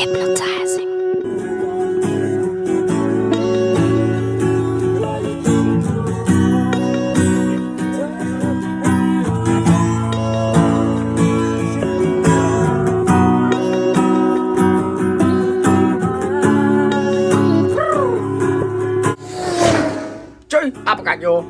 Hypnotizing. Cześć, a pokażę.